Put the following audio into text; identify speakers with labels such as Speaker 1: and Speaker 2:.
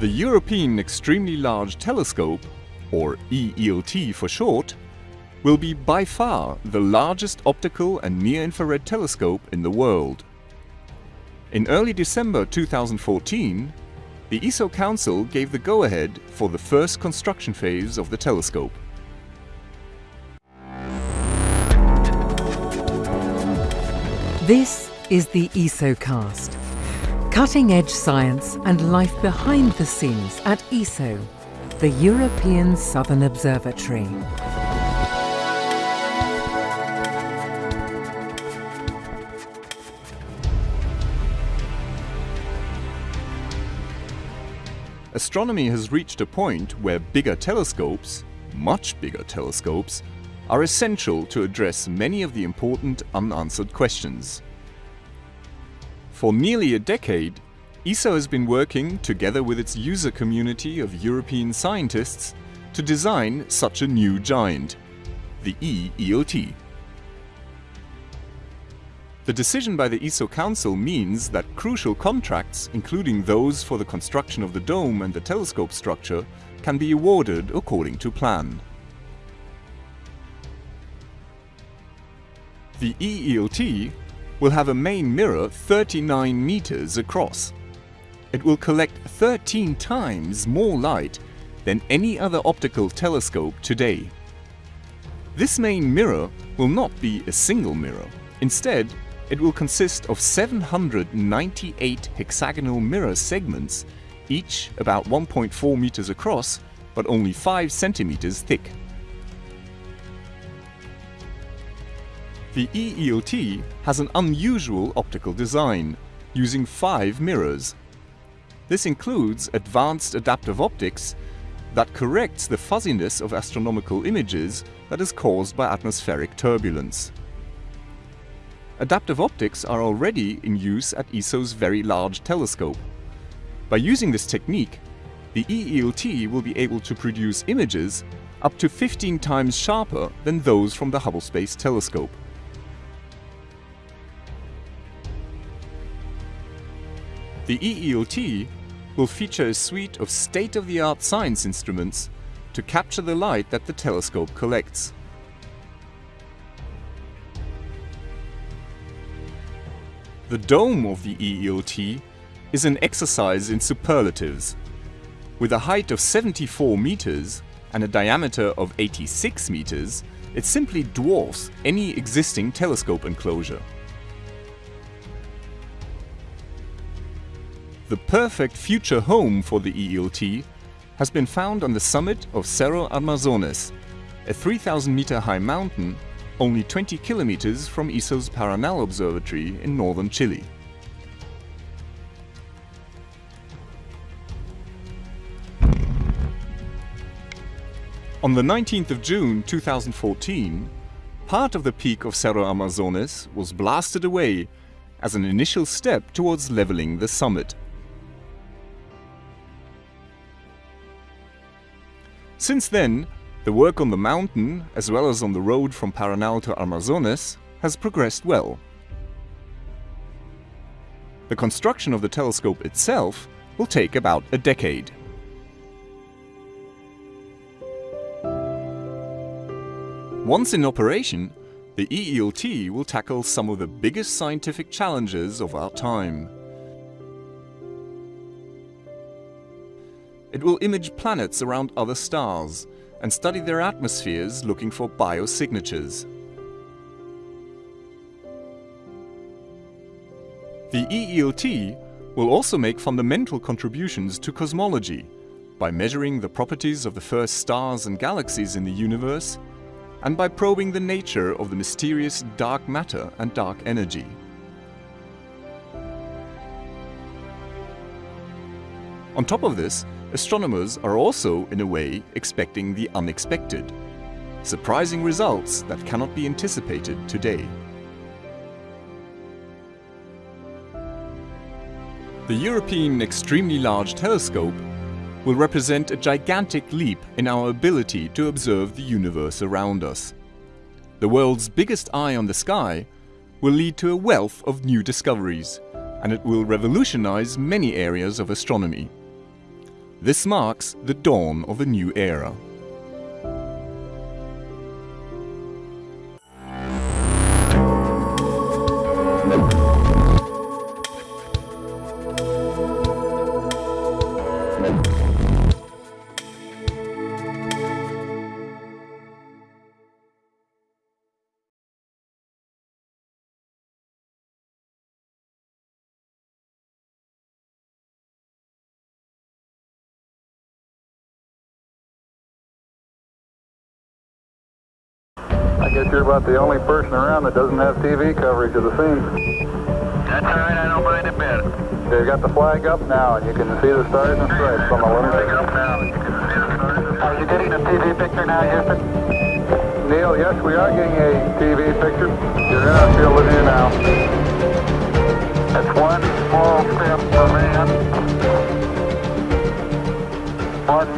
Speaker 1: The European Extremely Large Telescope, or EELT for short, will be by far the largest optical and near-infrared telescope in the world. In early December 2014, the ESO Council gave the go-ahead for the first construction phase of the telescope.
Speaker 2: This is the ESOcast. Cutting edge science and life behind the scenes at ESO, the European Southern Observatory.
Speaker 1: Astronomy has reached a point where bigger telescopes, much bigger telescopes, are essential to address many of the important unanswered questions. For nearly a decade, ESO has been working together with its user community of European scientists to design such a new giant, the EELT. The decision by the ESO Council means that crucial contracts, including those for the construction of the dome and the telescope structure, can be awarded according to plan. The EELT will have a main mirror 39 meters across. It will collect 13 times more light than any other optical telescope today. This main mirror will not be a single mirror. Instead, it will consist of 798 hexagonal mirror segments, each about 1.4 meters across, but only 5 centimeters thick. The EELT has an unusual optical design, using five mirrors. This includes advanced adaptive optics that corrects the fuzziness of astronomical images that is caused by atmospheric turbulence. Adaptive optics are already in use at ESO's Very Large Telescope. By using this technique, the EELT will be able to produce images up to 15 times sharper than those from the Hubble Space Telescope. The EELT will feature a suite of state-of-the-art science instruments to capture the light that the telescope collects. The dome of the EELT is an exercise in superlatives. With a height of 74 meters and a diameter of 86 meters, it simply dwarfs any existing telescope enclosure. The perfect future home for the EELT has been found on the summit of Cerro Armazones, a 3000 meter high mountain only 20 kilometers from ESO's Paranal Observatory in northern Chile. On the 19th of June 2014, part of the peak of Cerro Armazones was blasted away as an initial step towards leveling the summit. Since then, the work on the mountain, as well as on the road from Paranal to Armazones, has progressed well. The construction of the telescope itself will take about a decade. Once in operation, the EELT will tackle some of the biggest scientific challenges of our time. It will image planets around other stars and study their atmospheres looking for biosignatures. The EELT will also make fundamental contributions to cosmology by measuring the properties of the first stars and galaxies in the universe and by probing the nature of the mysterious dark matter and dark energy. On top of this, astronomers are also, in a way, expecting the unexpected. Surprising results that cannot be anticipated today. The European Extremely Large Telescope will represent a gigantic leap in our ability to observe the universe around us. The world's biggest eye on the sky will lead to a wealth of new discoveries, and it will revolutionize many areas of astronomy. This marks the dawn of a new era.
Speaker 3: Guess you're about the only person around that doesn't have TV coverage of the scene.
Speaker 4: That's all right, I don't mind a bit.
Speaker 3: They've got the flag up now, and you can see the stars and stripes on the
Speaker 4: Flag
Speaker 3: lunar.
Speaker 4: up now. You can see the stars.
Speaker 3: Are you getting a TV picture now, Houston? Neil, yes, we are getting a TV picture. You're in our field of view now.
Speaker 4: That's one small step for man. One